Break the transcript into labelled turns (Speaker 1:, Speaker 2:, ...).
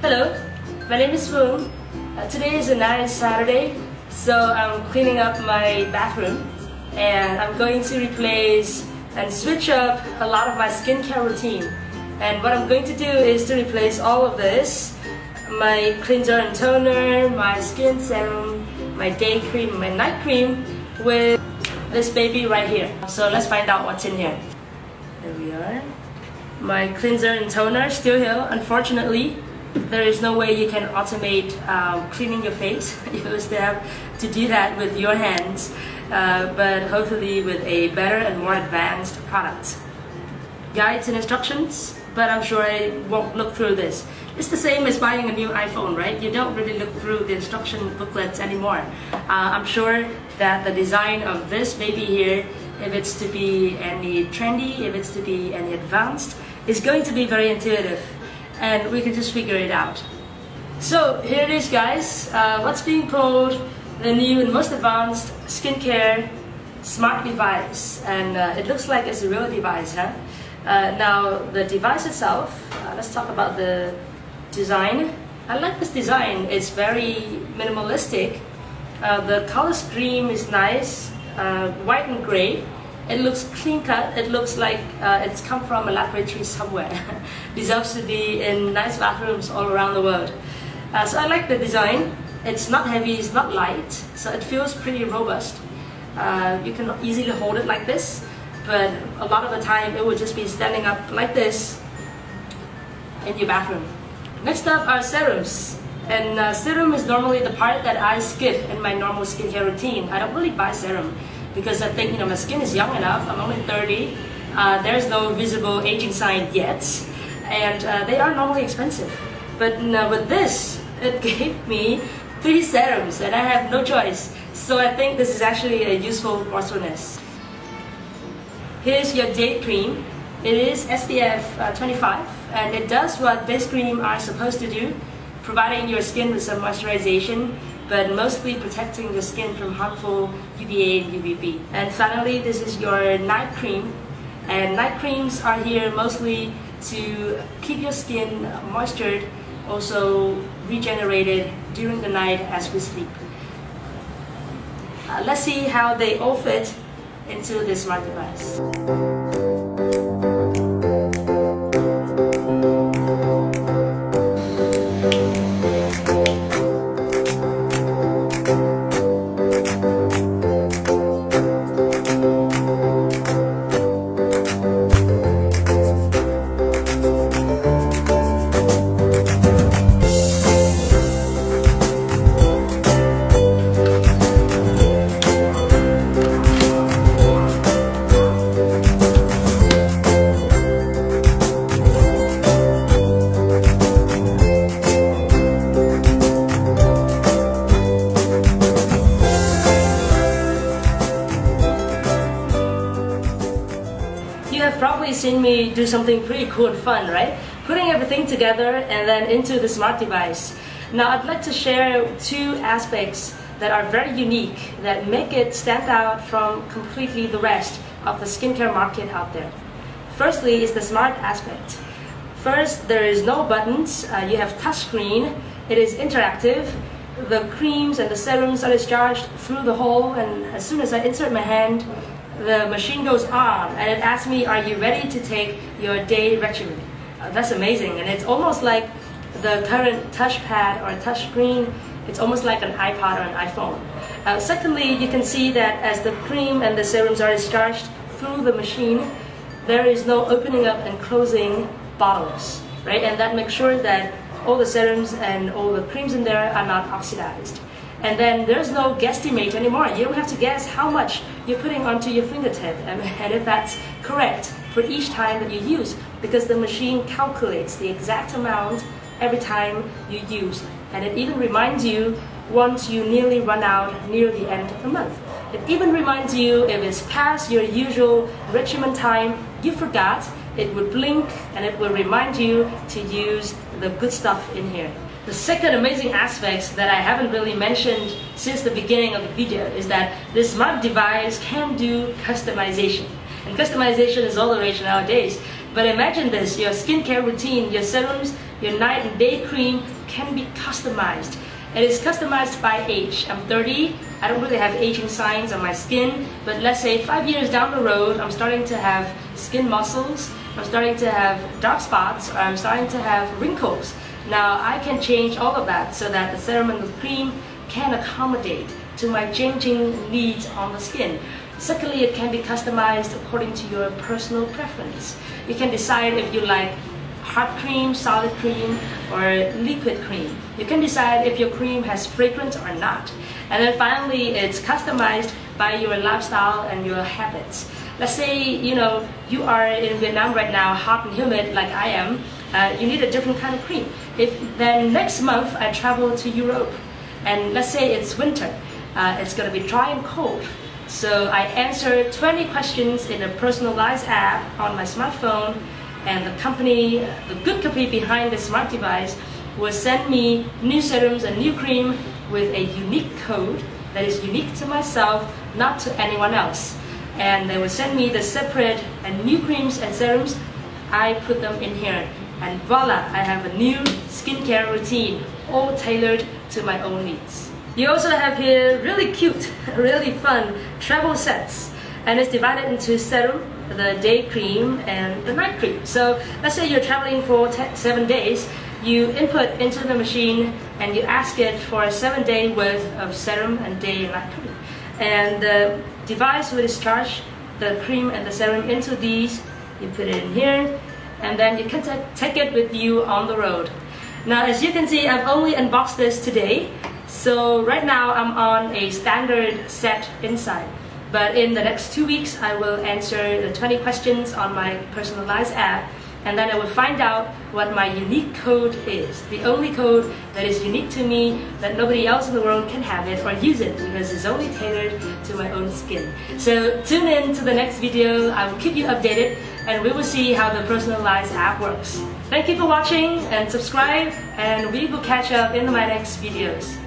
Speaker 1: Hello, my name is Foong. Uh, today is a nice Saturday, so I'm cleaning up my bathroom and I'm going to replace and switch up a lot of my skincare routine. And what I'm going to do is to replace all of this, my cleanser and toner, my skin serum, my day cream, my night cream, with this baby right here. So let's find out what's in here. There we are. My cleanser and toner still here, unfortunately there is no way you can automate um, cleaning your face. you will still have to do that with your hands, uh, but hopefully with a better and more advanced product. Guides and instructions, but I'm sure I won't look through this. It's the same as buying a new iPhone, right? You don't really look through the instruction booklets anymore. Uh, I'm sure that the design of this baby here, if it's to be any trendy, if it's to be any advanced, is going to be very intuitive and we can just figure it out. So here it is guys, uh, what's being called the new and most advanced skincare smart device and uh, it looks like it's a real device huh? Uh, now the device itself, uh, let's talk about the design. I like this design, it's very minimalistic. Uh, the color scheme is nice, uh, white and gray it looks clean cut. It looks like uh, it's come from a laboratory somewhere. Deserves to be in nice bathrooms all around the world. Uh, so I like the design. It's not heavy, it's not light, so it feels pretty robust. Uh, you can easily hold it like this, but a lot of the time it will just be standing up like this in your bathroom. Next up are serums. And uh, serum is normally the part that I skip in my normal skincare routine. I don't really buy serum because I think you know my skin is young enough. I'm only 30. Uh, there's no visible aging sign yet, and uh, they are normally expensive. But uh, with this, it gave me three serums, and I have no choice. So I think this is actually a useful resourcefulness. Here's your day cream. It is SPF uh, 25, and it does what base cream are supposed to do, providing your skin with some moisturization but mostly protecting the skin from harmful UVA and UVB. And finally, this is your night cream. And night creams are here mostly to keep your skin moistured, also regenerated during the night as we sleep. Uh, let's see how they all fit into this smart device. Seen me do something pretty cool and fun, right? Putting everything together and then into the smart device. Now I'd like to share two aspects that are very unique, that make it stand out from completely the rest of the skincare market out there. Firstly is the smart aspect. First, there is no buttons, uh, you have touchscreen, it is interactive, the creams and the serums are discharged through the hole and as soon as I insert my hand, the machine goes on and it asks me, are you ready to take your day regimen? Uh, that's amazing. And it's almost like the current touchpad or touch screen, it's almost like an iPod or an iPhone. Uh, secondly, you can see that as the cream and the serums are discharged through the machine, there is no opening up and closing bottles, right? And that makes sure that all the serums and all the creams in there are not oxidized. And then there's no guesstimate anymore. You don't have to guess how much you're putting onto your fingertip and, if that's correct for each time that you use because the machine calculates the exact amount every time you use. And it even reminds you once you nearly run out near the end of the month. It even reminds you if it's past your usual regimen time, you forgot, it would blink and it will remind you to use the good stuff in here. The second amazing aspect that I haven't really mentioned since the beginning of the video is that this smart device can do customization. And customization is all the rage nowadays. But imagine this, your skincare routine, your serums, your night and day cream can be customized. It is customized by age. I'm 30, I don't really have aging signs on my skin, but let's say five years down the road, I'm starting to have skin muscles, I'm starting to have dark spots, I'm starting to have wrinkles. Now I can change all of that so that the and cream can accommodate to my changing needs on the skin. Secondly, it can be customized according to your personal preference. You can decide if you like hard cream, solid cream, or liquid cream. You can decide if your cream has fragrance or not. And then finally, it's customized by your lifestyle and your habits. Let's say, you know, you are in Vietnam right now, hot and humid like I am, uh, you need a different kind of cream. If then next month I travel to Europe, and let's say it's winter, uh, it's gonna be dry and cold. So I answer 20 questions in a personalized app on my smartphone and the company, the good company behind the smart device will send me new serums and new cream with a unique code that is unique to myself, not to anyone else. And they will send me the separate and new creams and serums. I put them in here and voila, I have a new skincare routine, all tailored to my own needs. You also have here really cute, really fun travel sets and it's divided into serum, the day cream and the night cream. So let's say you're traveling for seven days, you input into the machine and you ask it for a seven day worth of serum and day and night cream. And the device will discharge the cream and the serum into these, you put it in here, and then you can take it with you on the road. Now as you can see, I've only unboxed this today, so right now I'm on a standard set inside. But in the next two weeks, I will answer the 20 questions on my personalized app and then I will find out what my unique code is. The only code that is unique to me, that nobody else in the world can have it or use it because it's only tailored to my own skin. So tune in to the next video, I will keep you updated and we will see how the personalized app works. Thank you for watching and subscribe and we will catch up in my next videos.